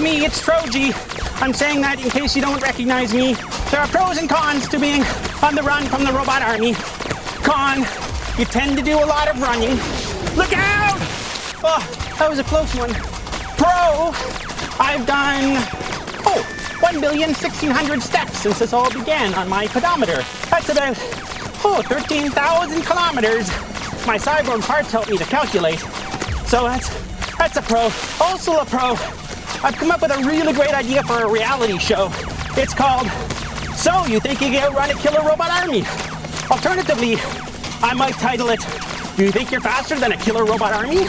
me, it's Troji. I'm saying that in case you don't recognize me. There are pros and cons to being on the run from the robot army. Con, you tend to do a lot of running. Look out! Oh, that was a close one. Pro, I've done, oh, 1,1600 steps since this all began on my pedometer. That's about, oh, 13,000 kilometers. My cyborg parts help me to calculate. So that's, that's a pro. Also a pro, I've come up with a really great idea for a reality show. It's called So You Think You Can Run a Killer Robot Army? Alternatively, I might title it Do You Think You're Faster Than a Killer Robot Army?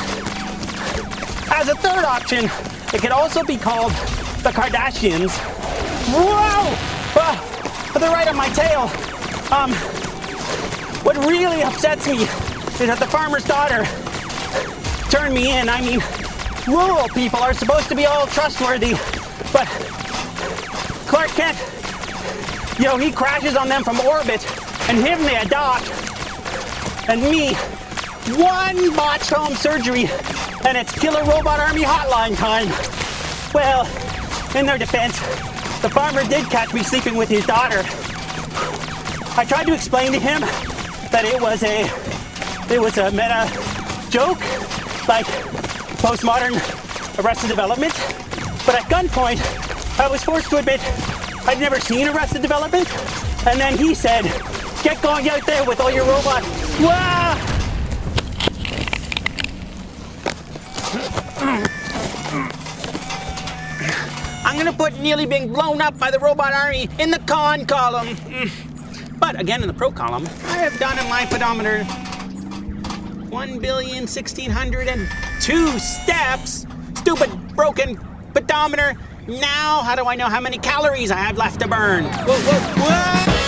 As a third option, it could also be called The Kardashians. Whoa! Ah, they're right on my tail. Um, what really upsets me is that the farmer's daughter turned me in. I mean, rural people are supposed to be all trustworthy, but Clark Kent, you know, he crashes on them from orbit, and him they adopt, and me, one botched home surgery, and it's Killer Robot Army hotline time. Well, in their defense, the farmer did catch me sleeping with his daughter. I tried to explain to him that it was a, it was a meta joke, like postmodern Arrested Development. But at gunpoint, I was forced to admit I'd never seen Arrested Development. And then he said, get going out there with all your robots. Wah! I'm gonna put nearly being blown up by the robot army in the con column. But again, in the pro column, I have done in my pedometer 1 billion 1602 steps. Stupid broken pedometer. Now, how do I know how many calories I have left to burn? Whoa, whoa, whoa!